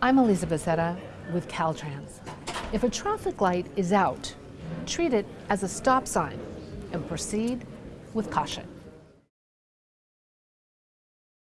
I'm Elizabeth Zeta with Caltrans. If a traffic light is out, treat it as a stop sign and proceed with caution.